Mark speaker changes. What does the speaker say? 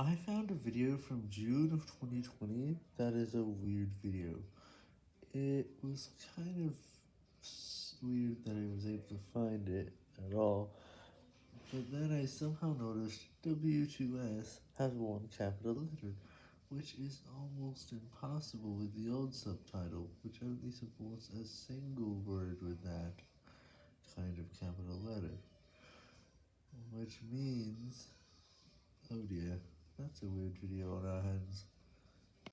Speaker 1: I found a video from June of 2020 that is a weird video. It was kind of weird that I was able to find it at all, but then I somehow noticed W2S has one capital letter, which is almost impossible with the old subtitle, which only supports a single word with that kind of capital letter, which means, oh dear. That's a weird video on our hands.